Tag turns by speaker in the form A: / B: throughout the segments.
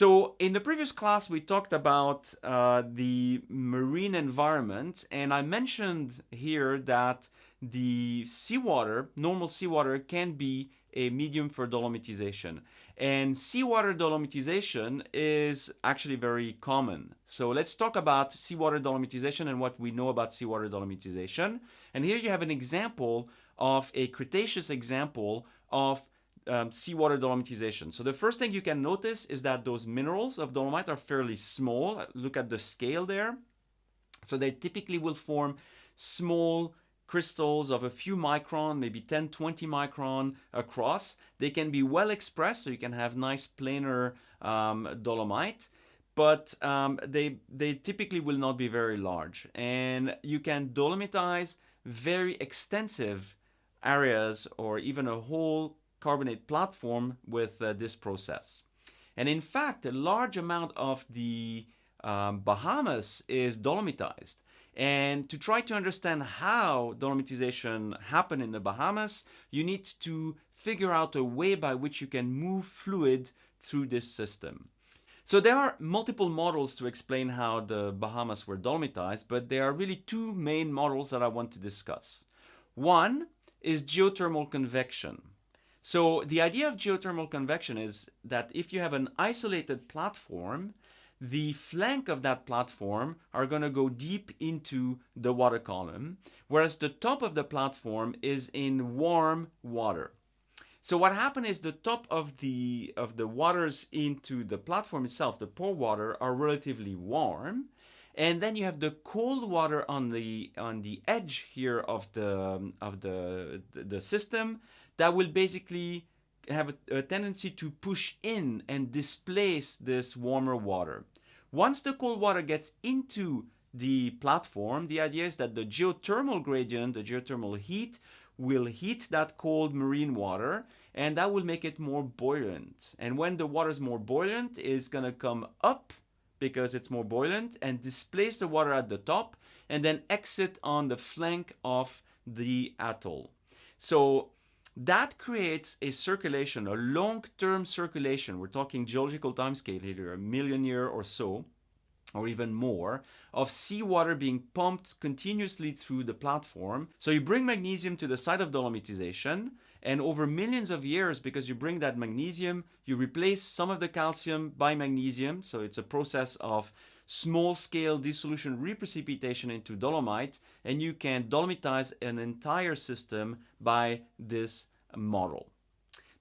A: So in the previous class, we talked about uh, the marine environment, and I mentioned here that the seawater, normal seawater, can be a medium for dolomitization. And seawater dolomitization is actually very common. So let's talk about seawater dolomitization and what we know about seawater dolomitization. And here you have an example of a Cretaceous example of um, seawater dolomitization. So the first thing you can notice is that those minerals of dolomite are fairly small. Look at the scale there. So they typically will form small crystals of a few micron, maybe 10, 20 micron across. They can be well expressed, so you can have nice planar um, dolomite, but um, they, they typically will not be very large. And you can dolomitize very extensive areas or even a whole carbonate platform with uh, this process. And in fact, a large amount of the um, Bahamas is dolomitized. And to try to understand how dolomitization happened in the Bahamas, you need to figure out a way by which you can move fluid through this system. So there are multiple models to explain how the Bahamas were dolomitized, but there are really two main models that I want to discuss. One is geothermal convection. So the idea of geothermal convection is that if you have an isolated platform, the flank of that platform are going to go deep into the water column, whereas the top of the platform is in warm water. So what happened is the top of the of the waters into the platform itself, the pore water, are relatively warm, and then you have the cold water on the on the edge here of the of the the system that will basically have a, a, tendency to push in and displace this warmer water. Once the cold water gets into the platform, the idea is that the geothermal gradient, the geothermal heat, will heat that cold marine water and that will make it more buoyant. And when the water is more buoyant, it's going to come up because it's more buoyant and displace the water at the top and then exit on the flank of the atoll. So that creates a circulation, a long-term circulation. We're talking geological timescale here, a million year or so, or even more, of seawater being pumped continuously through the platform. So you bring magnesium to the site of dolomitization, and over millions of years, because you bring that magnesium, you replace some of the calcium by magnesium. So it's a process of small-scale dissolution reprecipitation into dolomite, and you can dolomitize an entire system by this model.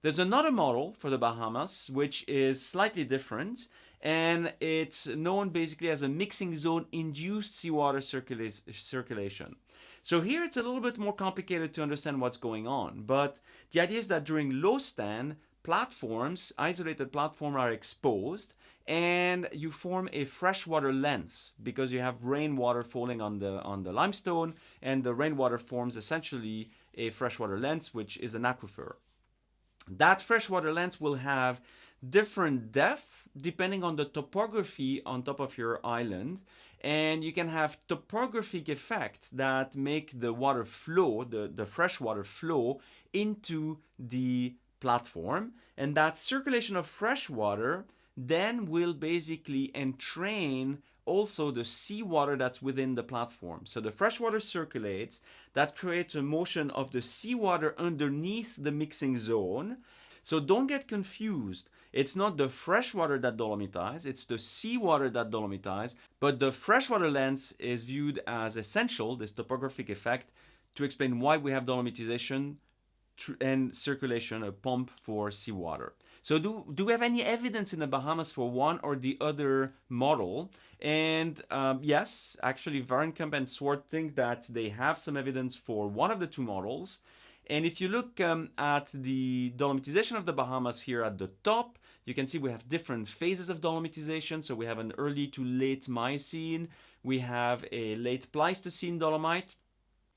A: There's another model for the Bahamas, which is slightly different, and it's known basically as a mixing zone induced seawater circula circulation. So here it's a little bit more complicated to understand what's going on, but the idea is that during low stand, platforms, isolated platforms are exposed and you form a freshwater lens because you have rainwater falling on the on the limestone and the rainwater forms essentially a freshwater lens which is an aquifer. That freshwater lens will have different depth depending on the topography on top of your island and you can have topographic effects that make the water flow, the, the freshwater flow into the platform and that circulation of fresh water then will basically entrain also the seawater that's within the platform. So the fresh water circulates, that creates a motion of the seawater underneath the mixing zone. So don't get confused. It's not the freshwater that dolomitizes, it's the seawater that dolomitizes, but the freshwater lens is viewed as essential, this topographic effect, to explain why we have dolomitization and circulation, a pump for seawater. So do, do we have any evidence in the Bahamas for one or the other model? And um, yes, actually Vahrenkamp and Swart think that they have some evidence for one of the two models. And if you look um, at the dolomitization of the Bahamas here at the top, you can see we have different phases of dolomitization. So we have an early to late Miocene, we have a late Pleistocene dolomite,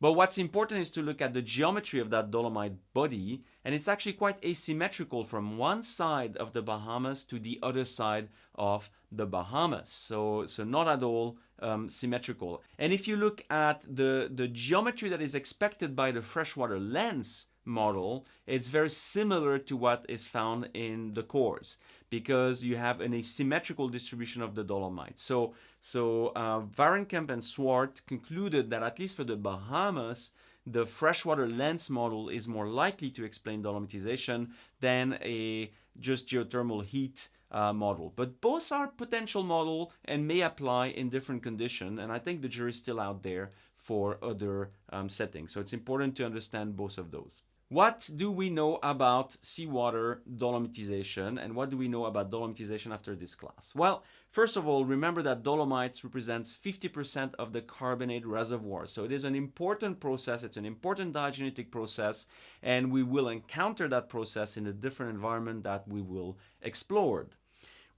A: but what's important is to look at the geometry of that dolomite body and it's actually quite asymmetrical from one side of the Bahamas to the other side of the Bahamas. So, so not at all um, symmetrical. And if you look at the, the geometry that is expected by the freshwater lens model, it's very similar to what is found in the cores because you have an asymmetrical distribution of the dolomite. So, so uh, Vahrenkamp and Swart concluded that at least for the Bahamas, the freshwater lens model is more likely to explain dolomitization than a just geothermal heat uh, model. But both are potential model and may apply in different conditions. And I think the jury's still out there for other um, settings. So it's important to understand both of those. What do we know about seawater dolomitization and what do we know about dolomitization after this class? Well, first of all, remember that dolomites represents 50% of the carbonate reservoir. So it is an important process, it's an important diagenetic process, and we will encounter that process in a different environment that we will explore.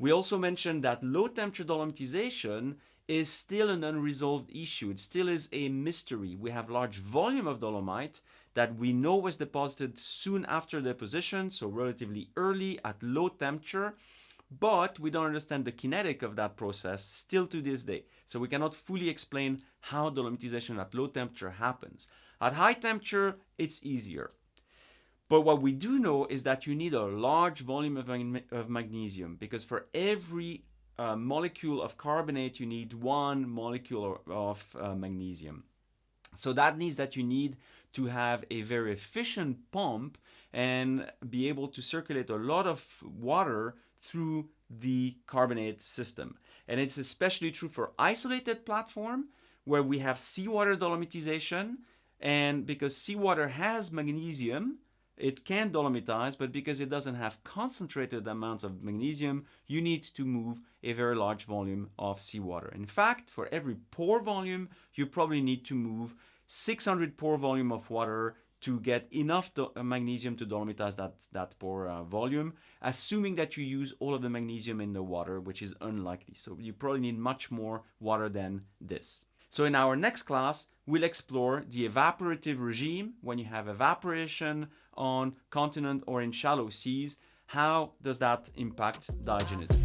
A: We also mentioned that low temperature dolomitization is still an unresolved issue. It still is a mystery. We have large volume of dolomite, that we know was deposited soon after deposition, so relatively early at low temperature, but we don't understand the kinetic of that process still to this day. So we cannot fully explain how dolomitization at low temperature happens. At high temperature, it's easier. But what we do know is that you need a large volume of, of magnesium because for every uh, molecule of carbonate, you need one molecule of uh, magnesium. So that means that you need to have a very efficient pump and be able to circulate a lot of water through the carbonate system. And it's especially true for isolated platform where we have seawater dolomitization and because seawater has magnesium, it can dolomitize, but because it doesn't have concentrated amounts of magnesium, you need to move a very large volume of seawater. In fact, for every pore volume, you probably need to move 600 pore volume of water to get enough uh, magnesium to dolomitize that, that pore uh, volume, assuming that you use all of the magnesium in the water, which is unlikely. So you probably need much more water than this. So in our next class, we'll explore the evaporative regime when you have evaporation on continent or in shallow seas. How does that impact diagenesis?